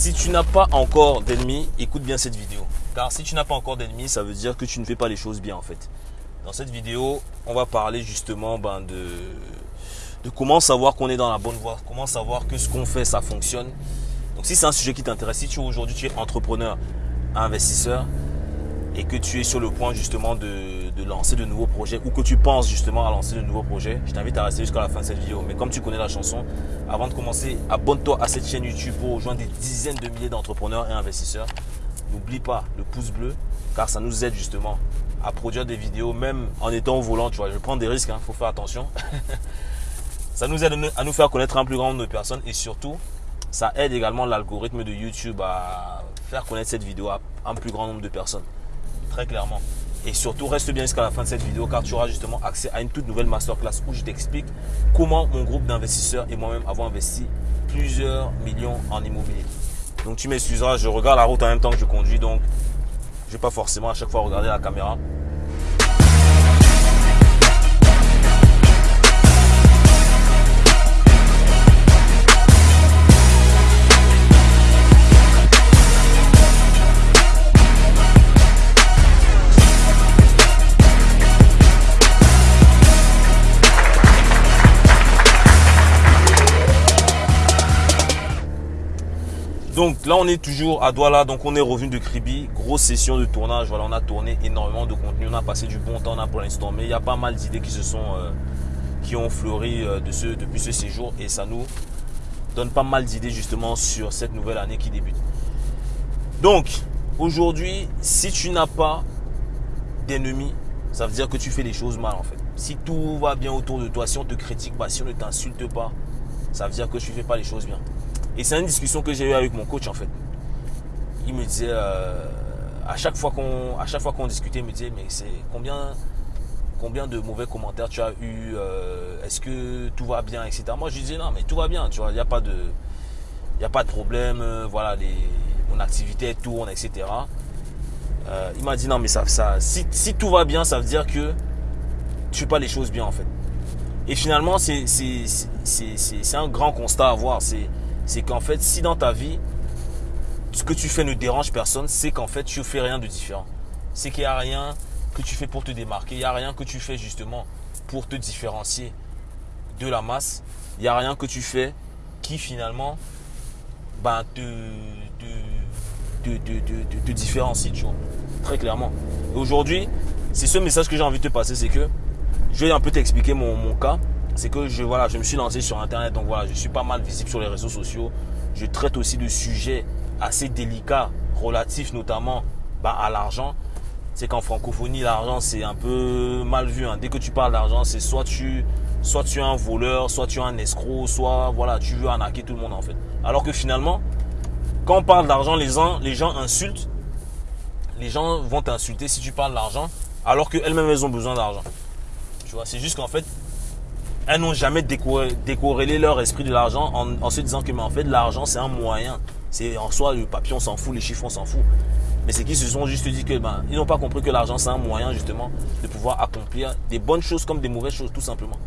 Si tu n'as pas encore d'ennemis, écoute bien cette vidéo. Car si tu n'as pas encore d'ennemis, ça veut dire que tu ne fais pas les choses bien en fait. Dans cette vidéo, on va parler justement ben, de, de comment savoir qu'on est dans la bonne voie, comment savoir que ce qu'on fait, ça fonctionne. Donc si c'est un sujet qui t'intéresse, si tu aujourd'hui tu es entrepreneur, investisseur, et que tu es sur le point justement de, lancer de nouveaux projets ou que tu penses justement à lancer de nouveaux projets, je t'invite à rester jusqu'à la fin de cette vidéo. Mais comme tu connais la chanson, avant de commencer, abonne-toi à cette chaîne YouTube pour rejoindre des dizaines de milliers d'entrepreneurs et investisseurs. N'oublie pas le pouce bleu car ça nous aide justement à produire des vidéos même en étant au volant. Tu vois, je prends des risques, il hein, faut faire attention. ça nous aide à nous faire connaître un plus grand nombre de personnes et surtout, ça aide également l'algorithme de YouTube à faire connaître cette vidéo à un plus grand nombre de personnes très clairement. Et surtout, reste bien jusqu'à la fin de cette vidéo car tu auras justement accès à une toute nouvelle masterclass où je t'explique comment mon groupe d'investisseurs et moi-même avons investi plusieurs millions en immobilier. Donc tu m'excuseras, je regarde la route en même temps que je conduis, donc je ne vais pas forcément à chaque fois regarder la caméra. Donc là, on est toujours à Douala. Donc on est revenu de Kribi. Grosse session de tournage. Voilà, on a tourné énormément de contenu. On a passé du bon temps là pour l'instant. Mais il y a pas mal d'idées qui se sont, euh, qui ont fleuri euh, depuis ce séjour. Et ça nous donne pas mal d'idées justement sur cette nouvelle année qui débute. Donc aujourd'hui, si tu n'as pas d'ennemis, ça veut dire que tu fais les choses mal en fait. Si tout va bien autour de toi, si on te critique pas, si on ne t'insulte pas, ça veut dire que tu fais pas les choses bien. Et c'est une discussion que j'ai eue avec mon coach en fait. Il me disait, euh, à chaque fois qu'on discutait, il me disait, mais c'est combien, combien de mauvais commentaires tu as eu euh, Est-ce que tout va bien, etc. Moi, je lui disais, non, mais tout va bien, tu vois, il n'y a pas de, a pas de problème, euh, voilà, les, mon activité tourne, etc. il m'a dit, non, mais ça, ça si, si, tout va bien, ça veut dire que tu fais pas les choses bien en fait. Et finalement, c'est un grand constat à voir. C'est c'est qu'en fait, si dans ta vie, ce que tu fais ne dérange personne, c'est qu'en fait, tu ne fais rien de différent. C'est qu'il n'y a rien que tu fais pour te démarquer. Il n'y a rien que tu fais justement pour te différencier de la masse. Il n'y a rien que tu fais qui finalement ben, te, différencie, tu vois. Très clairement. Aujourd'hui, c'est ce message que j'ai envie de te passer, c'est que je vais un peu t'expliquer mon cas c'est que je, voilà, je me suis lancé sur Internet. Donc voilà, je suis pas mal visible sur les réseaux sociaux. Je traite aussi de sujets assez délicats, relatifs notamment bah, à l'argent. C'est qu'en francophonie, l'argent, c'est un peu mal vu. Hein. Dès que tu parles d'argent, c'est soit tu, soit tu es un voleur, soit tu es un escroc, soit voilà, tu veux arnaquer tout le monde en fait. Alors que finalement, quand on parle d'argent, les gens, les gens insultent. Les gens vont t'insulter si tu parles d'argent, alors qu'elles-mêmes, elles ont besoin d'argent. Tu vois, c'est juste qu'en fait, elles n'ont jamais décorrélé leur esprit de l'argent en, se disant que en fait l'argent c'est un moyen. C'est en soi le papier on s'en fout, les chiffres on s'en fout. Mais c'est qu'ils se sont juste dit que ben, ils n'ont pas compris que l'argent c'est un moyen justement de pouvoir accomplir des bonnes choses comme des mauvaises choses tout simplement.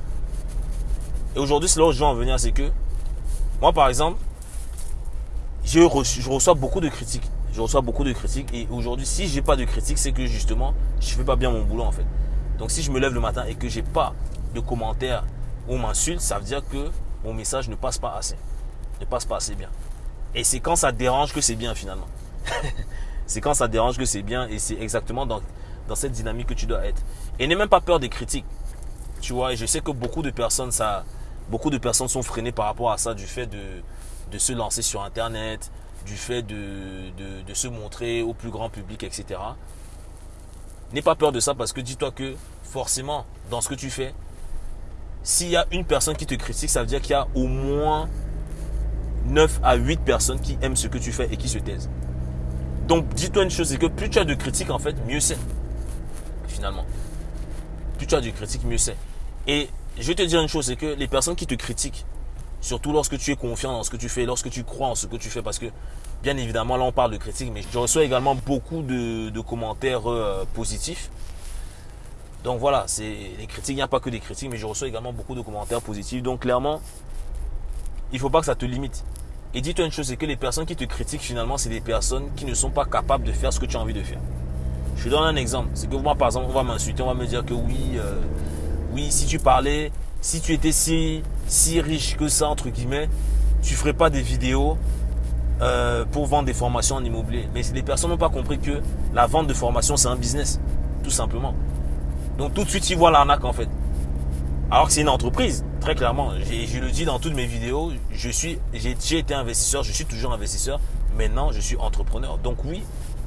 Et aujourd'hui c'est là où je veux en venir, c'est que moi par exemple, je reçois beaucoup de critiques. Je reçois beaucoup de critiques et aujourd'hui si j'ai pas de critiques c'est que justement je fais pas bien mon boulot en fait. Donc si je me lève le matin et que j'ai pas de commentaires ou m'insulte, ça veut dire que mon message ne passe pas assez. Ne passe pas assez bien. Et c'est quand ça dérange que c'est bien finalement. c'est quand ça dérange que c'est bien et c'est exactement dans, dans cette dynamique que tu dois être. Et n'aie même pas peur des critiques. Tu vois, et je sais que beaucoup de personnes, ça, beaucoup de personnes sont freinées par rapport à ça du fait de, de se lancer sur Internet, du fait de, de, de se montrer au plus grand public, etc. N'aie pas peur de ça parce que dis-toi que forcément, dans ce que tu fais, s'il y a une personne qui te critique, ça veut dire qu'il y a au moins 9 à 8 personnes qui aiment ce que tu fais et qui se taisent. Donc, dis-toi une chose, c'est que plus tu as de critiques, en fait, mieux c'est. Finalement. Plus tu as de critiques, mieux c'est. Et je vais te dire une chose, c'est que les personnes qui te critiquent, surtout lorsque tu es confiant dans ce que tu fais, lorsque tu crois en ce que tu fais, parce que, bien évidemment, là, on parle de critiques, mais je reçois également beaucoup de, commentaires euh, positifs. Donc voilà, c'est les critiques, il n'y a pas que des critiques, mais je reçois également beaucoup de commentaires positifs. Donc clairement, il ne faut pas que ça te limite. Et dis-toi une chose, c'est que les personnes qui te critiquent finalement, c'est des personnes qui ne sont pas capables de faire ce que tu as envie de faire. Je te donne un exemple. C'est que moi, par exemple, on va m'insulter, on va me dire que oui, euh, oui, si tu parlais, si tu étais si, riche que ça, entre guillemets, tu ferais pas des vidéos euh, pour vendre des formations en immobilier. Mais les personnes n'ont pas compris que la vente de formation, c'est un business, tout simplement. Donc tout de suite, ils voient l'arnaque en fait. Alors que c'est une entreprise, très clairement. Je le dis dans toutes mes vidéos, je suis, j'ai été investisseur, je suis toujours investisseur. Maintenant, je suis entrepreneur. Donc oui,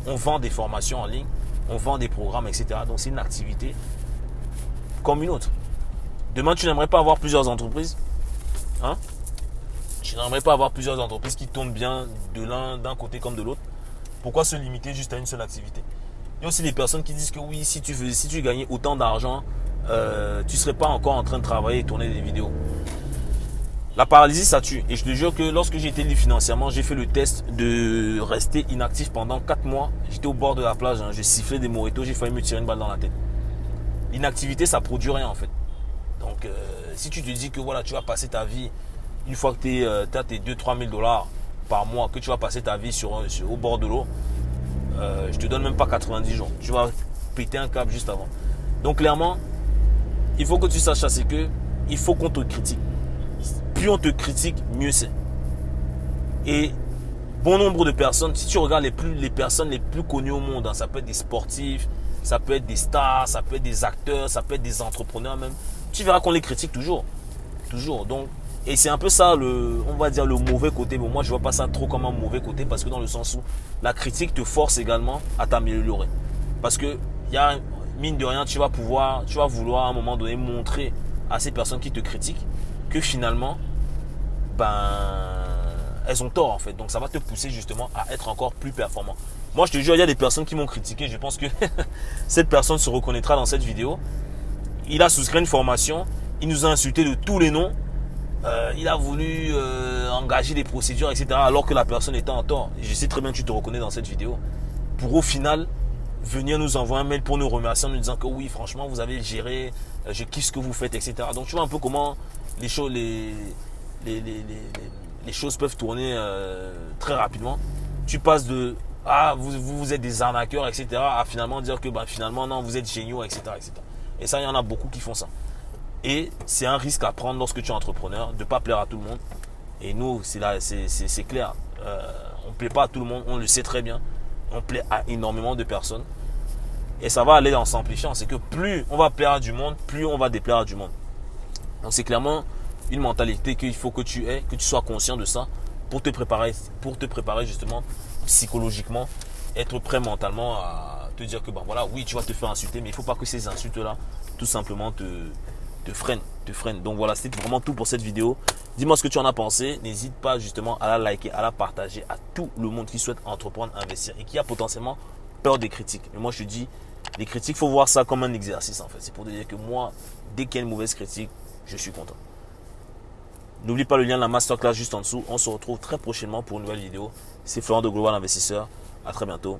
on vend des formations en ligne, on vend des programmes, etc. Donc c'est une activité comme une autre. Demain, tu n'aimerais pas avoir plusieurs entreprises Hein? Tu n'aimerais pas avoir plusieurs entreprises qui tournent bien de l'un d'un côté comme de l'autre Pourquoi se limiter juste à une seule activité? Il y a aussi des personnes qui disent que oui, si tu, veux, si tu gagnais autant d'argent, euh, tu ne serais pas encore en train de travailler et tourner des vidéos. La paralysie, ça tue. Et je te jure que lorsque j'ai été libre financièrement, j'ai fait le test de rester inactif pendant 4 mois. J'étais au bord de la plage, hein. j'ai sifflé des mojitos, j'ai failli me tirer une balle dans la tête. L'inactivité, ça produit rien en fait. Donc, euh, si tu te dis que voilà, tu vas passer ta vie, une fois que tu euh, as tes 2-3 000 dollars par mois, que tu vas passer ta vie sur, au bord de l'eau, euh, je te donne même pas 90 jours. Tu vas péter un câble juste avant. Donc, clairement, il faut que tu saches c'est que il faut qu'on te critique plus on te critique, mieux c'est. Et bon nombre de personnes, si tu regardes les personnes les plus connues au monde, hein, ça peut être des sportifs, ça peut être des stars, ça peut être des acteurs, ça peut être des entrepreneurs même, tu verras qu'on les critique toujours. Toujours. Donc, et c'est un peu ça, le, on va dire, le mauvais côté. Mais moi, je vois pas ça trop comme un mauvais côté parce que dans le sens où la critique te force également à t'améliorer. Parce que, y a, mine de rien, tu vas pouvoir, tu vas vouloir à un moment donné montrer à ces personnes qui te critiquent que finalement, ben, elles ont tort en fait. Donc ça va te pousser justement à être encore plus performant. Moi, je te jure, il y a des personnes qui m'ont critiqué. Je pense que cette personne se reconnaîtra dans cette vidéo. Il a souscrit une formation. Il nous a insulté de tous les noms. Euh, il a voulu euh, engager des procédures, etc. Alors que la personne était en tort. je sais très bien que tu te reconnais dans cette vidéo. Pour au final venir nous envoyer un mail pour nous remercier en nous disant que oui, franchement, vous avez géré, euh, je kiffe ce que vous faites, etc. Donc tu vois un peu comment les choses, peuvent tourner très rapidement. Tu passes de ah vous, vous, êtes des arnaqueurs, etc. à finalement dire que bah, finalement non, vous êtes géniaux, etc., etc. Et ça, il y en a beaucoup qui font ça. Et c'est un risque à prendre lorsque tu es entrepreneur, de ne pas plaire à tout le monde. Et nous, c'est clair. Euh, on ne plaît pas à tout le monde, on le sait très bien. On plaît à énormément de personnes. Et ça va aller en s'amplifiant. C'est que plus on va plaire à du monde, plus on va déplaire à du monde. Donc c'est clairement une mentalité qu'il faut que tu aies, que tu sois conscient de ça pour te préparer, pour te préparer justement psychologiquement, être prêt mentalement à te dire que ben voilà, oui, tu vas te faire insulter, mais il ne faut pas que ces insultes-là, tout simplement, te, te freinent, te freinent. Donc voilà, c'est vraiment tout pour cette vidéo. Dis-moi ce que tu en as pensé. N'hésite pas justement à la liker, à la partager à tout le monde qui souhaite entreprendre, investir et qui a potentiellement peur des critiques. Mais moi, je te dis, les critiques, faut voir ça comme un exercice en fait. C'est pour dire que moi, dès qu'il y a une mauvaise critique, je suis content. N'oublie pas le lien de la masterclass juste en dessous. On se retrouve très prochainement pour une nouvelle vidéo. C'est Florent de Global Investisseur. À très bientôt.